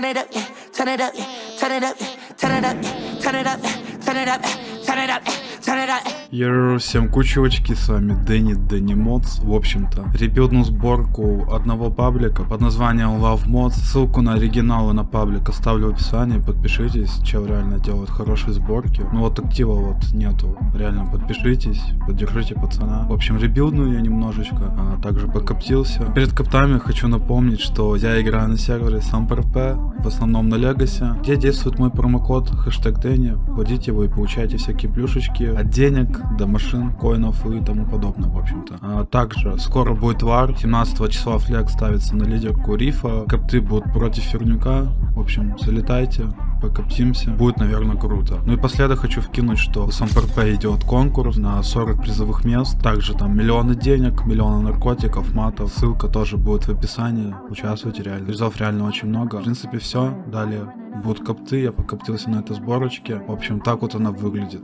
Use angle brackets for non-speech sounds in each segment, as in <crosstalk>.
turn it up, yeah, turn it up, yeah, turn it up, yeah, turn it up, yeah, turn it up, yeah, turn it up, yeah, turn it up, yeah, turn it up. yeah. Йоу, всем кучевочки, с вами Дэнни Дэнни Модс. В общем-то, ребютну сборку одного паблика под названием Love Mods. Ссылку на оригинал и на паблик оставлю в описании. Подпишитесь, чел реально делает хорошие сборки. Ну вот актива вот нету. Реально подпишитесь, поддержите пацана. В общем, ребилдну я немножечко, а также покоптился. Перед коптами хочу напомнить, что я играю на сервере SamPRP, в основном на Legacy, где действует мой промокод хэштег Дэнни. Вводите его и получаете всякие плюшечки от денег до машин, коинов и тому подобное, в общем-то. А также скоро будет вар, 17 числа флег ставится на лидерку Рифа, копты будут против Фернюка, в общем, залетайте, покоптимся, будет, наверное, круто. Ну и последок хочу вкинуть, что в СМПРП идет конкурс на 40 призовых мест, также там миллионы денег, миллионы наркотиков, матов, ссылка тоже будет в описании, участвуйте реально, призов реально очень много. В принципе, все, далее будут копты, я покоптился на этой сборочке, в общем, так вот она выглядит.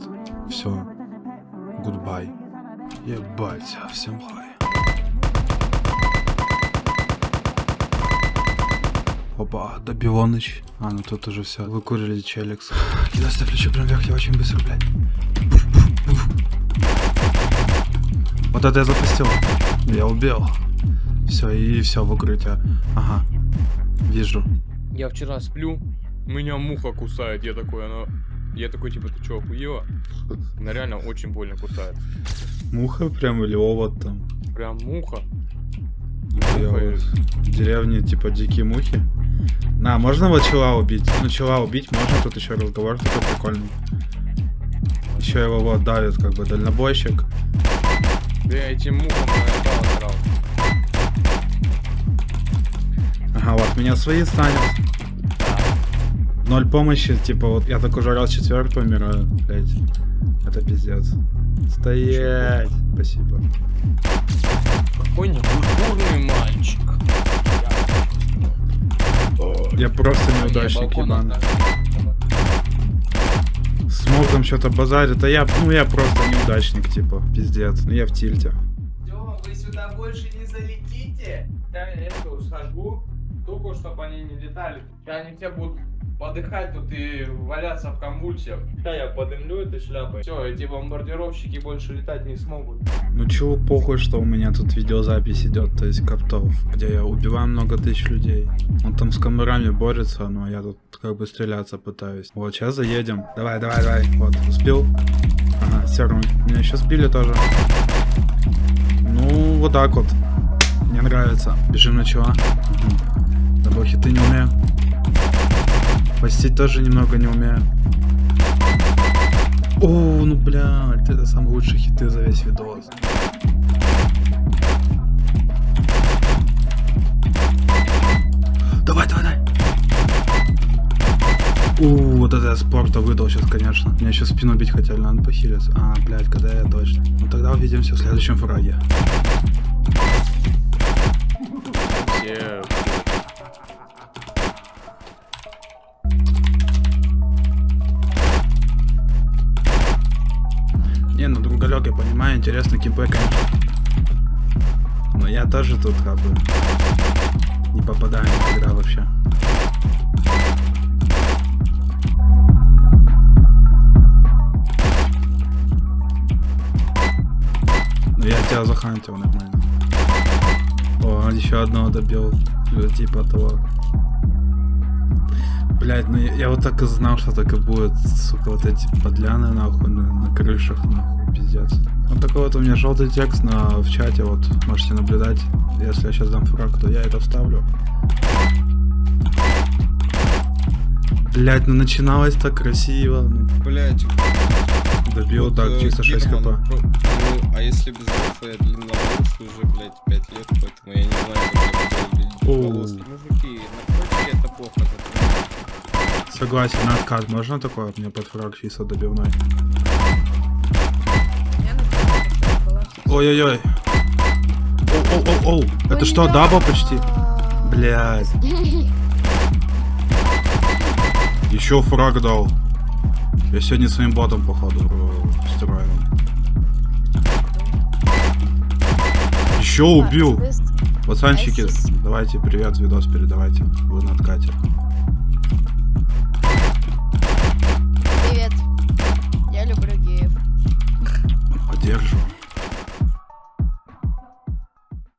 Все, Goodbye. Ебать, всем хай. Опа, добивоныч. А, ну тут уже все. Выкурили челикс. <sighs> Кидай ключи прям вверх, я очень быстро, блядь. Вот это я запустил. Я убил. Все, и все в укрытие. Ага. Вижу. Я вчера сплю, меня муха кусает, я такой, она... Я такой, типа, ты чё, охуела? Она реально очень больно кусает. Муха прям или овод там. Прям муха. Я вот в деревне типа дикие мухи. На, можно вот чела убить? Ну, чела убить можно, тут еще разговор такой прикольный. Еще его вот давит, как бы, дальнобойщик. Да я этим мухам наебал. Ага, вот, меня свои станет. Ноль помощи, типа, вот я так уже раз четвертый умираю, блять. Это пиздец. Стоять! Спасибо. Какой некультурный мальчик. Я просто неудачник, ебаный. Смог там что-то базарит, а я, ну я просто неудачник, типа, пиздец. Ну я в тильте. Все, вы сюда больше не залетите. Я эту сожгу, только чтобы они не летали. Они все будут подыхать тут и валяться в конвульсиях. Да, я подымлю этой шляпой. Все, эти бомбардировщики больше летать не смогут. Ну чего похуй, что у меня тут видеозапись идет, то есть коптов, где я убиваю много тысяч людей. Он там с камерами борется, но я тут как бы стреляться пытаюсь. Вот, сейчас заедем. Давай, давай, давай. Вот, сбил. Ага, серый. Меня еще сбили тоже. Ну, вот так вот. Мне нравится. Бежим на чего? Угу. Да хиты не умею. Постить тоже немного не умею. О, ну блядь, это самые лучшие хиты за весь видос. Давай, давай, давай. У, вот это я спорта выдал сейчас, конечно. Меня еще спину бить хотели, надо похилиться. А, блядь, когда я точно. Ну тогда увидимся в следующем фраге. Все Не, ну другалек, я понимаю, интересно КП, конечно. Но я тоже тут как бы не попадаю никогда вообще. Ну я тебя захантил нормально. О, еще одного добил. Или Типа того. Блять, ну я, я вот так и знал, что так и будет, сука, вот эти подляны нахуй на, на крышах, нахуй, пиздец. Вот такой вот у меня желтый текст на, в чате, вот, можете наблюдать. Если я сейчас дам фраг, то я это вставлю. Блять, ну начиналось так красиво. Ну, Блять, добил вот, так, э, чисто 6 Герман, хп. ну, а если без рофла я длинноволосый уже, блядь, 5 лет, поэтому я не знаю, как Оу. длинноволосый. Мужики, наркотики это плохо. Согласен, на откат можно такое? Мне под фраг чисто добивной. Ой-ой-ой. Оу-оу-оу-оу. Это что, дабл почти? Блядь. Еще фраг дал. Я сегодня своим ботом, походу, стираю. Еще убил. Пацанчики, давайте привет, видос передавайте. Вы на откате.